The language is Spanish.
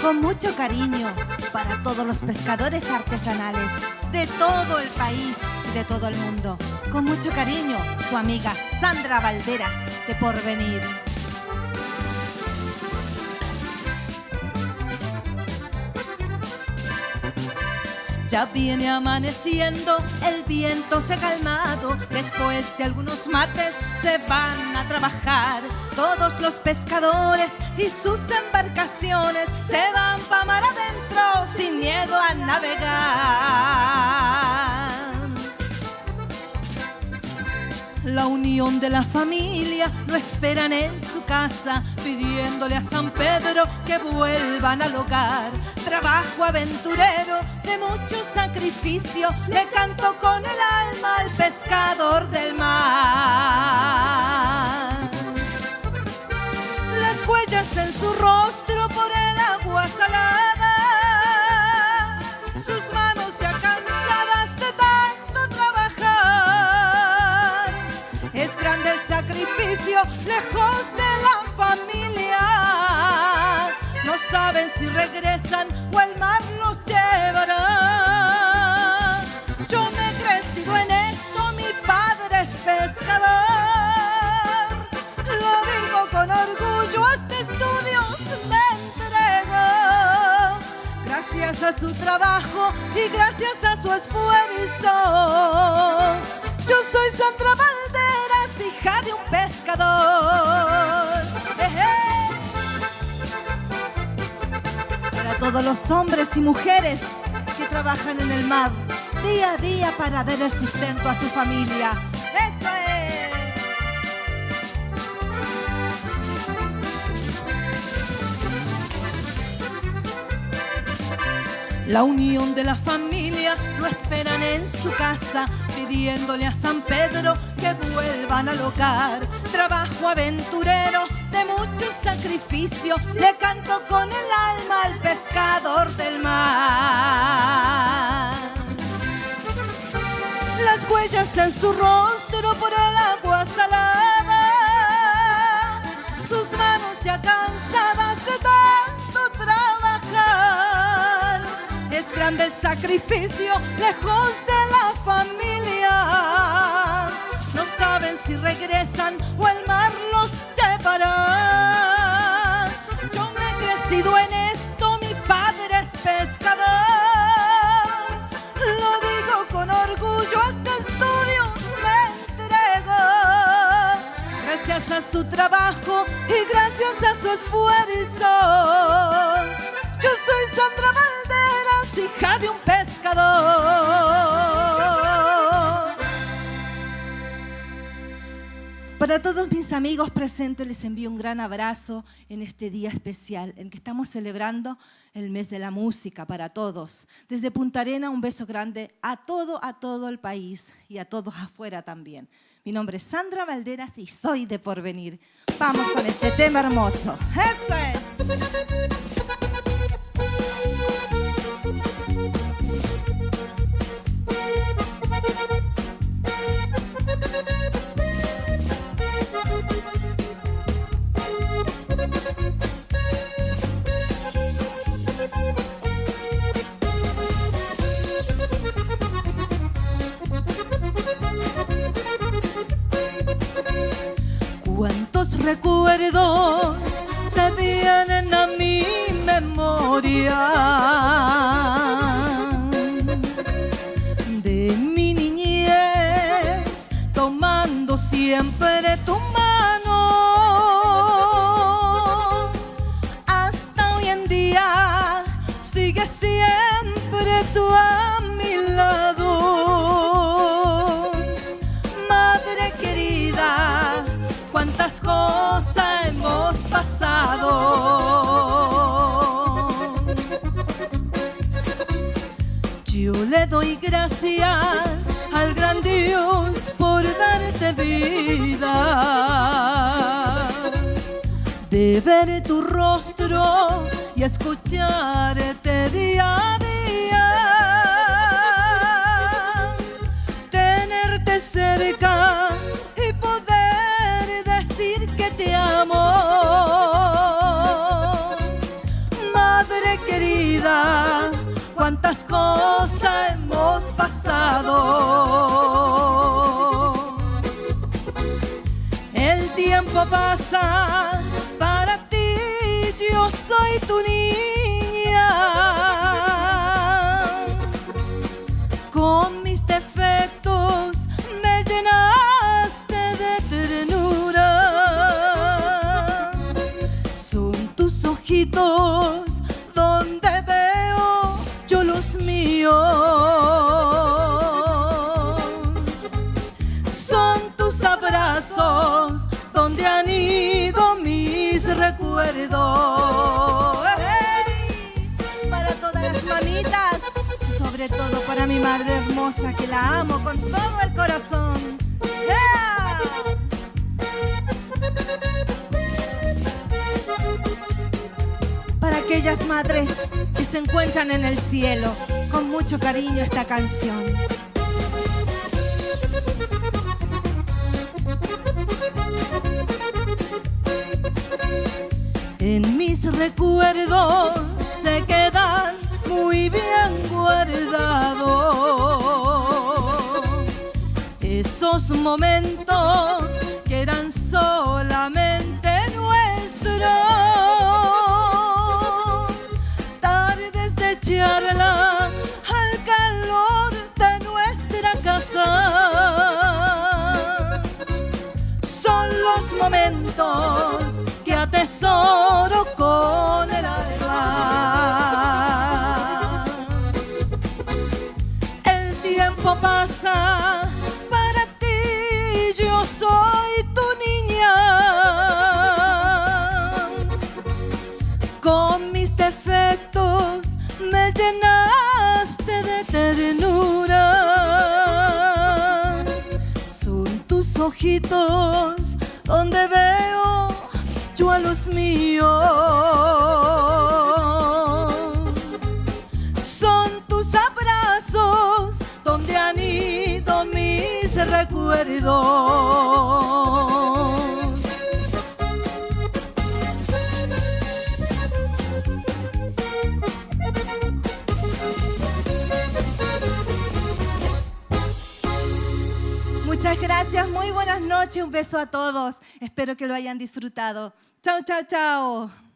Con mucho cariño para todos los pescadores artesanales de todo el país y de todo el mundo. Con mucho cariño, su amiga Sandra Valderas de Porvenir. Ya viene amaneciendo, el viento se ha calmado, después de algunos mates se van a trabajar. Todos los pescadores y sus embarcaciones se van para mar adentro sin miedo a navegar. La unión de la familia lo esperan en su casa, pidiéndole a San Pedro que vuelvan al hogar. Trabajo aventurero de mucho sacrificio, le canto con el alma al pescador del mar. Las huellas en su rostro por el agua salada, sus manos ya cansadas de tanto trabajar. Es grande el sacrificio lejos de o el mar los llevará. Yo me he crecido en esto, mi padre es pescador. Lo digo con orgullo, hasta estudios me entregó. Gracias a su trabajo y gracias a su esfuerzo. Los hombres y mujeres que trabajan en el mar día a día para dar el sustento a su familia. ¡Eso es! La unión de la familia lo esperan en su casa, pidiéndole a San Pedro que vuelvan al hogar. Trabajo aventurero de mucho sacrificio, le canto con el alma al pescador del mar. Las huellas en su rostro por el agua salada, sus manos ya cansadas de grande el sacrificio lejos de la familia. No saben si regresan o el mar los llevará. Yo me he crecido en esto, mi padre es pescador. Lo digo con orgullo, hasta estudios me entrego. Gracias a su trabajo y gracias a su esfuerzo. Yo soy Sandra Valderas, hija de un pescador. Para todos mis amigos presentes les envío un gran abrazo en este día especial en que estamos celebrando el mes de la música para todos. Desde Punta Arena un beso grande a todo, a todo el país y a todos afuera también. Mi nombre es Sandra Valderas y soy de Porvenir. Vamos con este tema hermoso. Eso es. Recuerdos se vienen a mi memoria de mi niñez, tomando siempre tu mano. Hasta hoy en día sigue siempre tú a gracias al gran Dios por darte vida, de ver tu rostro y escucharte. El tiempo pasa. Recuerdos. ¡Ey! Para todas las mamitas, sobre todo para mi madre hermosa que la amo con todo el corazón. Para aquellas madres que se encuentran en el cielo, con mucho cariño esta canción. Recuerdos se quedan muy bien guardados esos momentos que eran solamente nuestros. Tardes de charla al calor de nuestra casa. Son los momentos que atesoro con el alma. El tiempo pasa, para ti yo soy tu niña. Con mis defectos me llenaste de ternura. Son tus ojitos donde veo yo a los míos. Son tus abrazos donde han ido mis recuerdos. Muchas gracias, muy buenas noches, un beso a todos. Espero que lo hayan disfrutado. Chao, chao, chao.